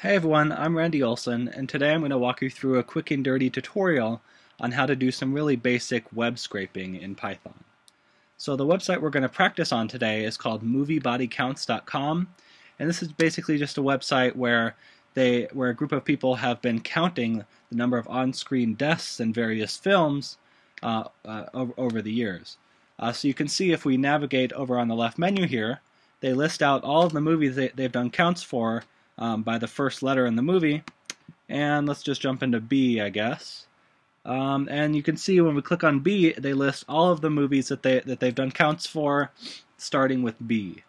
Hey everyone, I'm Randy Olson, and today I'm going to walk you through a quick and dirty tutorial on how to do some really basic web scraping in Python. So the website we're going to practice on today is called moviebodycounts.com, and this is basically just a website where they where a group of people have been counting the number of on-screen deaths in various films uh, uh, over, over, the years. Uh, so you can see if we navigate over on the left menu here, they list out all of the movies they, they've done counts for um, by the first letter in the movie. And let's just jump into B, I guess. Um, and you can see when we click on B, they list all of the movies that they that they've done counts for, starting with B.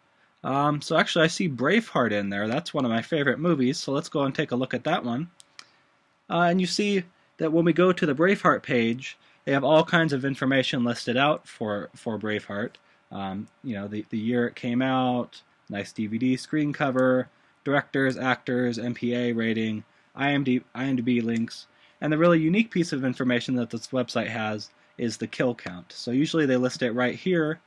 Um, so actually, I see Braveheart in there. That's one of my favorite movies. So let's go and take a look at that one. Uh, and you see that when we go to the Braveheart page, they have all kinds of information listed out for for Braveheart. Um, you know, the the year it came out, nice DVD screen cover, directors, actors, MPA rating, IMDb, links, and the really unique piece of information that this website has is the kill count. So usually they list it right here,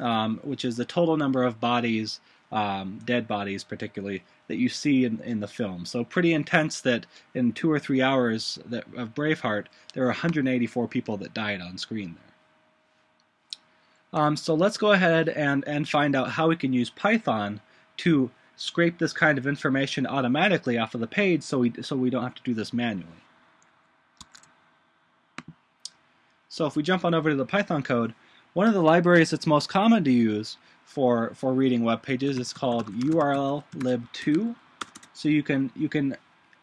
um, which is the total number of bodies, um, dead bodies particularly, that you see in, in the film. So pretty intense that in two or three hours that, of Braveheart, there are 184 people that died on screen there. Um, so let's go ahead and, and find out how we can use Python to scrape this kind of information automatically off of the page so we, so we don't have to do this manually. So if we jump on over to the Python code, one of the libraries that's most common to use for, for reading web pages is called urllib2. So you can, you can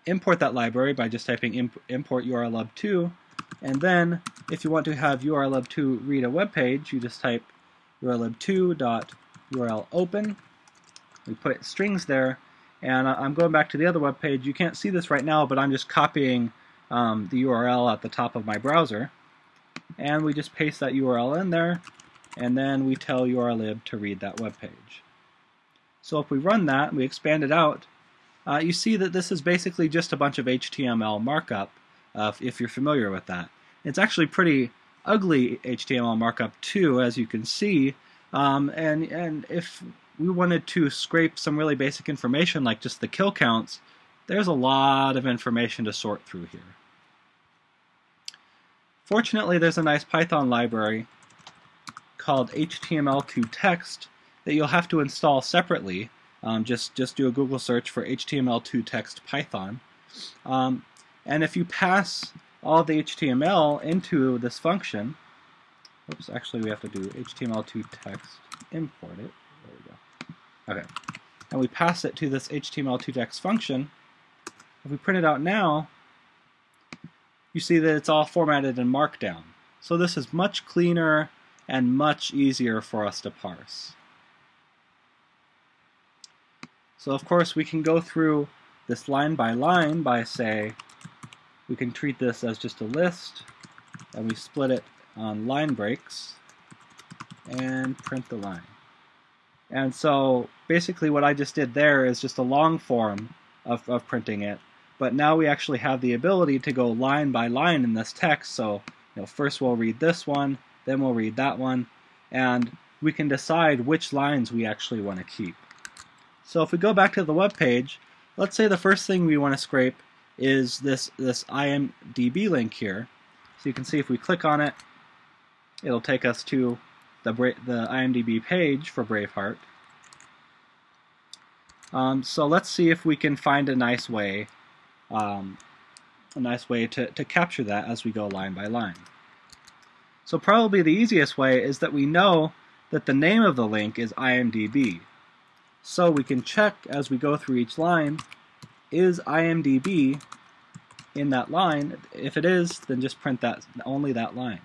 import that library by just typing imp import urllib2 and then if you want to have urllib2 read a web page, you just type URL urllib2.url open we put strings there, and I'm going back to the other web page. You can't see this right now, but I'm just copying um, the URL at the top of my browser. And we just paste that URL in there, and then we tell urllib to read that web page. So if we run that we expand it out, uh, you see that this is basically just a bunch of HTML markup, uh, if you're familiar with that. It's actually pretty ugly HTML markup too, as you can see. Um, and and if we wanted to scrape some really basic information like just the kill counts, there's a lot of information to sort through here. Fortunately, there's a nice Python library called HTML2Text that you'll have to install separately. Um, just, just do a Google search for HTML2Text Python. Um, and if you pass all the HTML into this function, oops, actually we have to do HTML2Text import it. Okay. And we pass it to this HTML2text function. If we print it out now, you see that it's all formatted in Markdown. So this is much cleaner and much easier for us to parse. So of course we can go through this line by line by say, we can treat this as just a list, and we split it on line breaks, and print the line. And so basically what I just did there is just a long form of, of printing it. But now we actually have the ability to go line by line in this text. So you know, first we'll read this one, then we'll read that one, and we can decide which lines we actually want to keep. So if we go back to the web page, let's say the first thing we want to scrape is this, this IMDb link here. So you can see if we click on it, it'll take us to the, the IMDb page for Braveheart. Um, so let's see if we can find a nice way, um, a nice way to, to capture that as we go line by line. So probably the easiest way is that we know that the name of the link is IMDb. So we can check as we go through each line, is IMDb in that line? If it is, then just print that only that line.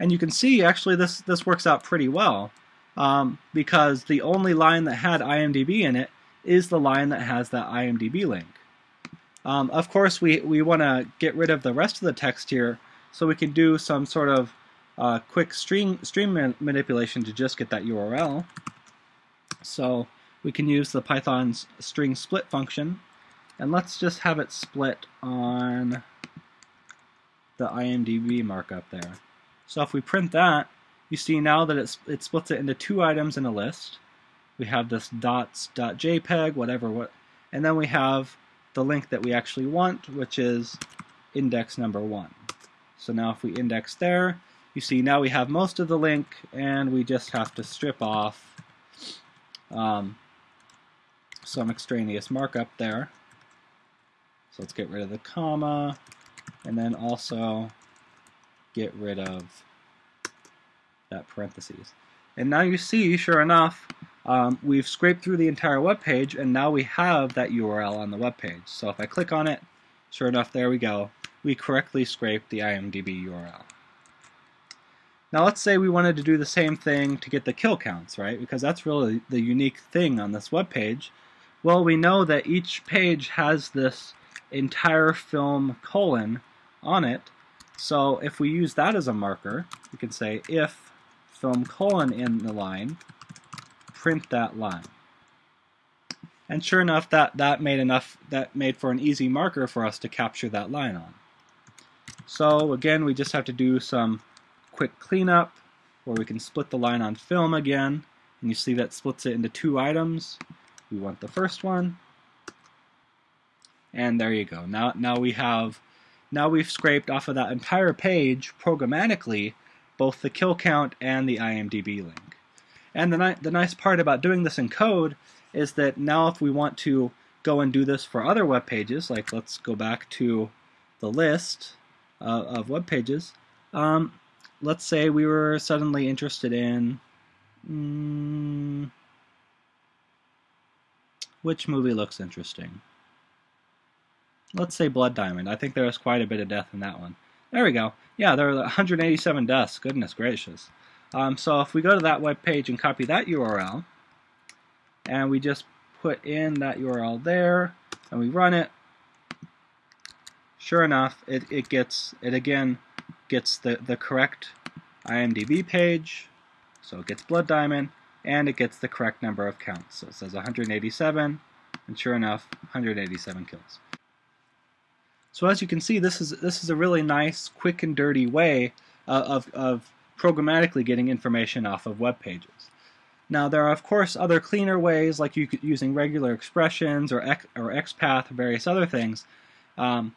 And you can see actually this, this works out pretty well um, because the only line that had IMDb in it is the line that has that IMDb link. Um, of course, we, we want to get rid of the rest of the text here so we can do some sort of uh, quick string, string man manipulation to just get that URL. So we can use the Python's string split function and let's just have it split on the IMDb markup there. So if we print that, you see now that it's, it splits it into two items in a list. We have this dots.jpg, whatever, what, and then we have the link that we actually want, which is index number one. So now if we index there, you see now we have most of the link, and we just have to strip off um, some extraneous markup there. So let's get rid of the comma, and then also get rid of that parentheses. And now you see, sure enough, um, we've scraped through the entire web page, and now we have that URL on the web page. So if I click on it, sure enough, there we go. We correctly scraped the IMDb URL. Now let's say we wanted to do the same thing to get the kill counts, right? Because that's really the unique thing on this web page. Well, we know that each page has this entire film colon on it. So if we use that as a marker, we can say if film colon in the line, print that line. And sure enough, that, that made enough that made for an easy marker for us to capture that line on. So again, we just have to do some quick cleanup where we can split the line on film again. And you see that splits it into two items. We want the first one. And there you go. Now, now we have, now we've scraped off of that entire page programmatically both the kill count and the IMDb link. And the, ni the nice part about doing this in code is that now if we want to go and do this for other web pages, like let's go back to the list uh, of web pages, um, let's say we were suddenly interested in mm, which movie looks interesting. Let's say Blood Diamond. I think there was quite a bit of death in that one. There we go. Yeah, there are 187 deaths. Goodness gracious. Um, so if we go to that web page and copy that URL, and we just put in that URL there, and we run it, sure enough, it, it gets, it again gets the, the correct IMDb page, so it gets Blood Diamond, and it gets the correct number of counts. So it says 187, and sure enough, 187 kills. So as you can see, this is this is a really nice, quick and dirty way uh, of, of programmatically getting information off of web pages. Now there are of course other cleaner ways like you using regular expressions or, X, or XPath or various other things, um,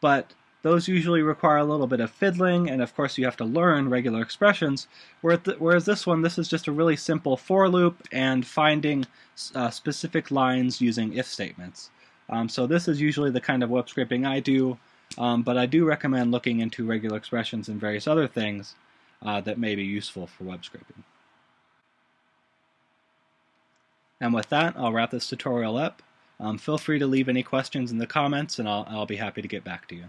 but those usually require a little bit of fiddling, and of course you have to learn regular expressions, whereas this one, this is just a really simple for loop and finding uh, specific lines using if statements. Um, so this is usually the kind of web scraping I do, um, but I do recommend looking into regular expressions and various other things uh, that may be useful for web scraping. And with that, I'll wrap this tutorial up. Um, feel free to leave any questions in the comments, and I'll, I'll be happy to get back to you.